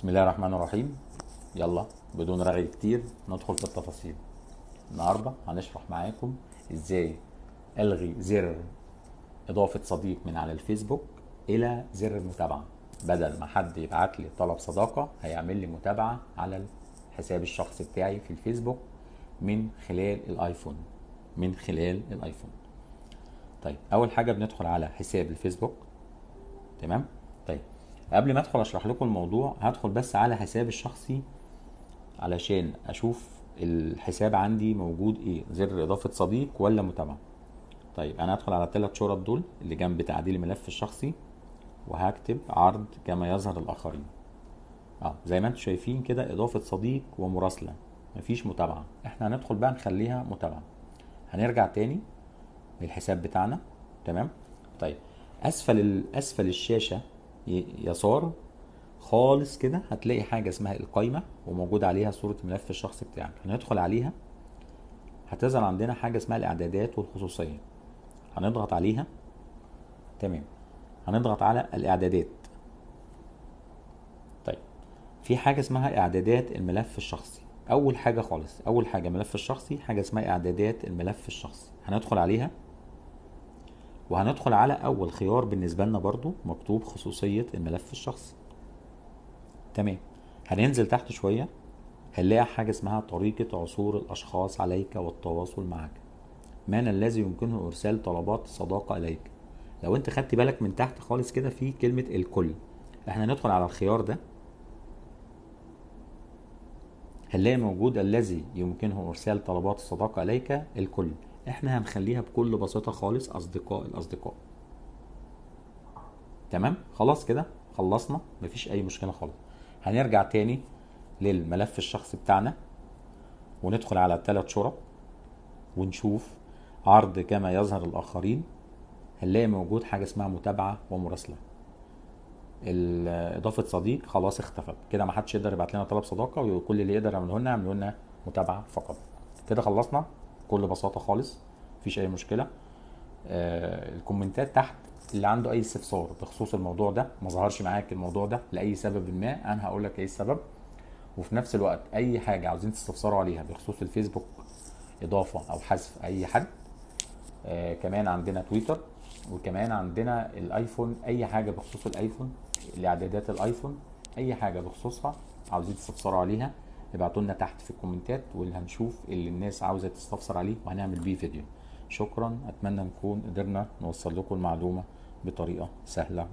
بسم الله الرحمن الرحيم. يلا بدون رغي كتير ندخل في التفاصيل. النهارده هنشرح معاكم إزاي ألغي زر إضافة صديق من على الفيسبوك إلى زر المتابعة. بدل ما حد يبعت لي طلب صداقة هيعمل لي متابعة على الحساب الشخصي بتاعي في الفيسبوك من خلال الآيفون. من خلال الآيفون. طيب أول حاجة بندخل على حساب الفيسبوك. تمام؟ قبل ما ادخل اشرح لكم الموضوع هدخل بس على حسابي الشخصي علشان أشوف الحساب عندي موجود إيه زر اضافة صديق ولا متابعة. طيب أنا هدخل على الثلاث شرط دول اللي جنب تعديل الملف الشخصي وهكتب عرض كما يظهر الآخرين. آه زي ما أنتم شايفين كده اضافة صديق ومراسلة مفيش متابعة. إحنا هندخل بقى نخليها متابعة. هنرجع تاني للحساب بتاعنا تمام؟ طيب اسفل اسفل الشاشة يسار خالص كده هتلاقي حاجة اسمها القايمة وموجود عليها صورة الملف الشخصي بتاعك. هندخل عليها هتظهر عندنا حاجة اسمها الإعدادات والخصوصية. هنضغط عليها تمام. هنضغط على الإعدادات. طيب في حاجة اسمها إعدادات الملف الشخصي. أول حاجة خالص أول حاجة ملف الشخصي حاجة اسمها إعدادات الملف الشخصي. هندخل عليها. وهندخل على أول خيار بالنسبة لنا برضو مكتوب خصوصية الملف الشخصي. تمام. هننزل تحت شوية هنلاقي حاجة اسمها طريقة عثور الأشخاص عليك والتواصل معك من الذي يمكنه إرسال طلبات صداقة إليك. لو أنت خدت بالك من تحت خالص كده في كلمة الكل. إحنا ندخل على الخيار ده. هنلاقي موجود الذي يمكنه إرسال طلبات الصداقه إليك الكل. إحنا هنخليها بكل بساطة خالص أصدقاء الأصدقاء. تمام؟ خلاص كده؟ خلصنا؟ مفيش أي مشكلة خالص. هنرجع تاني للملف الشخصي بتاعنا وندخل على الثلاث شرط ونشوف عرض كما يظهر الآخرين. هنلاقي موجود حاجة اسمها متابعة ومراسلة. اضافة صديق خلاص اختفت. كده ما حدش يقدر يبعت لنا طلب صداقة وكل اللي يقدر يعمله لنا يعمله لنا متابعة فقط. كده خلصنا؟ بكل بساطة خالص مفيش أي مشكلة. آه الكومنتات تحت اللي عنده أي استفسار بخصوص الموضوع ده ما ظهرش معاك الموضوع ده لأي سبب ما أنا هقول لك إيه السبب. وفي نفس الوقت أي حاجة عاوزين تستفسروا عليها بخصوص الفيسبوك إضافة أو حذف أي حد. آه كمان عندنا تويتر وكمان عندنا الآيفون أي حاجة بخصوص الآيفون الاعدادات الآيفون أي حاجة بخصوصها عاوزين تستفسروا عليها. ابعتوا لنا تحت في الكومنتات واللي هنشوف اللي الناس عاوزة تستفسر عليه وهنعمل بيه فيديو. شكرا أتمنى نكون قدرنا نوصل لكم المعلومة بطريقة سهلة